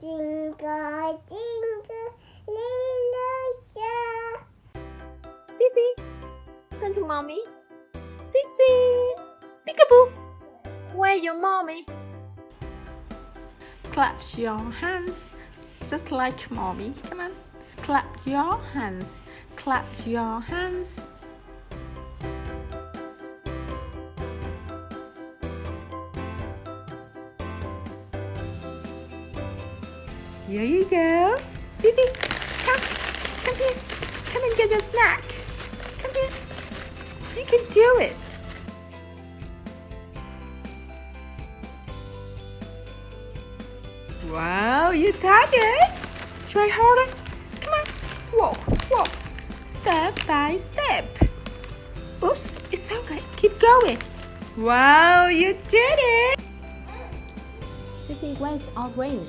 Jingle, jingle, little star. Sissy, turn to mommy. Sissy, peekaboo. Where your mommy? Clap your hands, just like mommy. Come on, clap your hands. Clap your hands. Here you go. Fifi, come. Come here. Come and get your snack. Come here. You can do it. Wow, you got it. Try harder. Come on. Walk, walk. Step by step. Oops, it's okay. Keep going. Wow, you did it. Sissy, where's orange?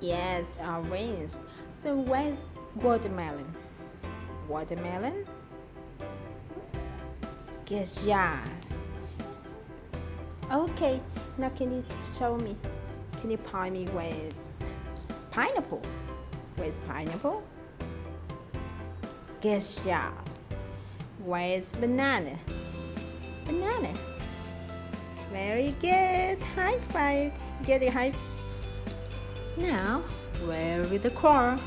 Yes, orange. So where's watermelon? Watermelon? Guess yeah. Okay, now can you show me? Can you point me where's pineapple? Where's pineapple? Guess yeah. Where's banana? Banana. Very good. High five. Get it high. Now, where is the car?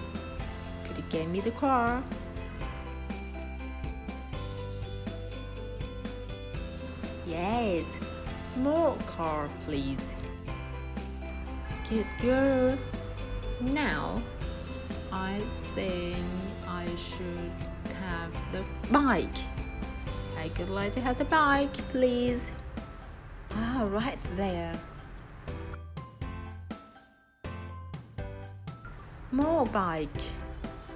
Could you get me the car? Yes, more car, please. Good girl. Now, I think I should have the bike. I could like to have the bike, please. Ah, right there. More bike.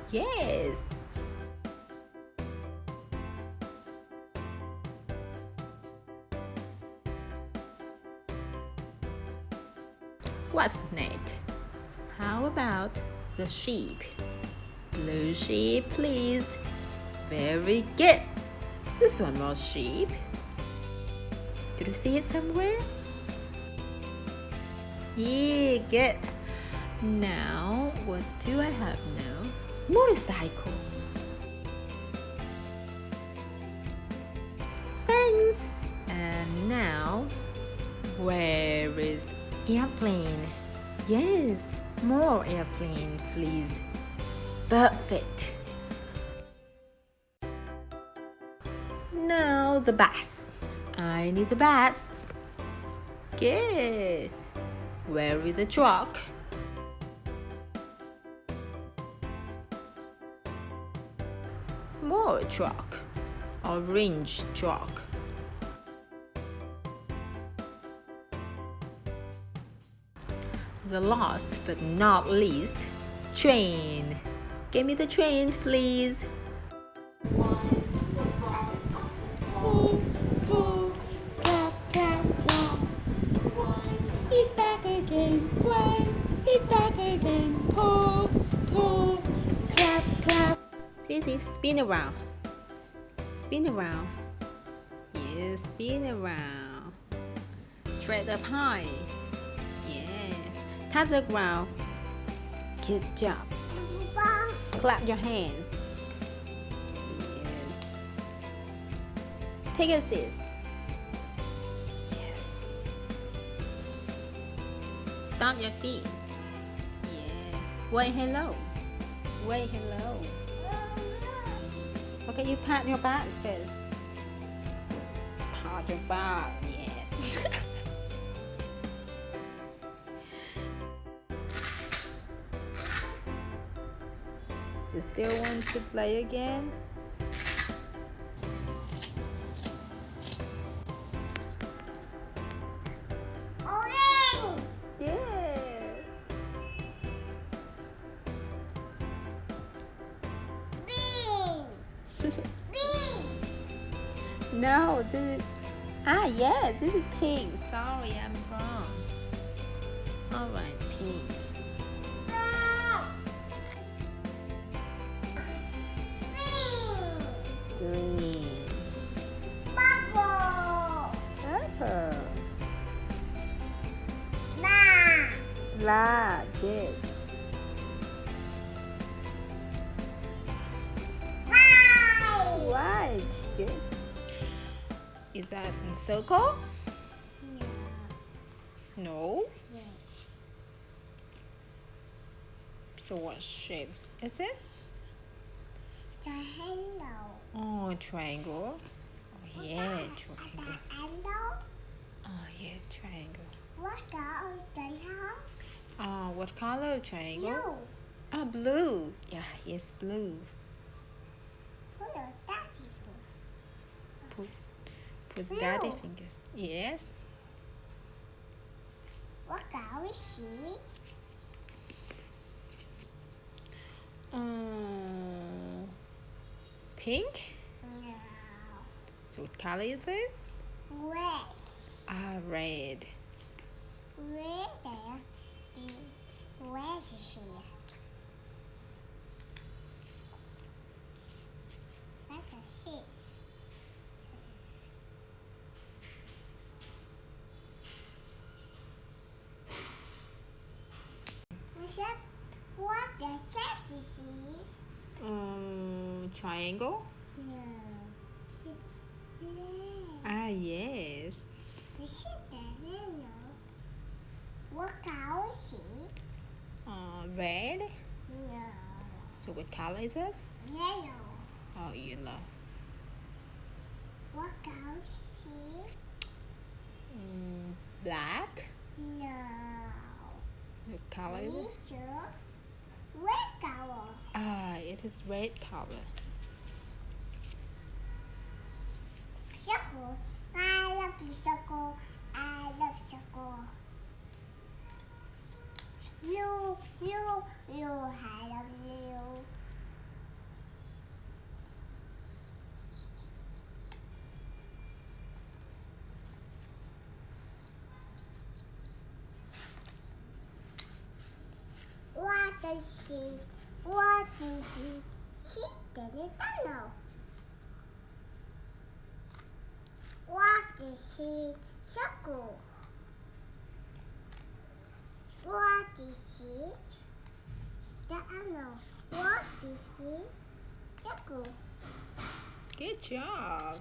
Yes. What's next? How about the sheep? Blue sheep, please. Very good. This one was sheep. Did you see it somewhere? Yeah, good. Now, what do I have now? Motorcycle. Fence. And now, where is airplane? Yes, more airplane, please. Perfect. Now the bus. I need the bus. Good. Where is the truck? More truck. Orange truck. The last but not least, train. Give me the train, please. Back again. Spin around. Spin around. Yes, spin around. Tread up high. Yes. Touch the ground. Good job. Clap your hands. Yes. Take a seat. Yes. Stomp your feet. Yes. Wait hello. Wait hello. Okay, you pat your back first. Pat your back. Yeah. you still want to play again? Bean. No, this is ah yeah, this is pink. Sorry, I'm wrong. All right, pink. Green. Green. Purple. Purple. Black. Blah. Good. Is that in circle? No. So what shape is this? Triangle. Oh, triangle. Oh, yeah, triangle. Oh, yeah, triangle. What color is triangle? Oh, uh, what color triangle? Blue. Oh, blue. Yeah, yes, blue. What is that? Put, Blue. daddy fingers. Yes. What color is she? Um, pink. No. So what color is it? Red. Ah, red. Red there. Mm, Where is she? Let us see. Michelle, what the shape is she? Um, triangle. No. Ah, yes. We see the yellow. What color is she? Uh, red. No. So what color is this? Yellow. Oh, yellow. What color is she? Mm, black. No. What color is it? Is red color? Ah, it is red color. Circle. I love the circle. I love circle. You, you, you, I love you. What is she? What is she? She didn't. Don't know. What is she? Circle. Good job.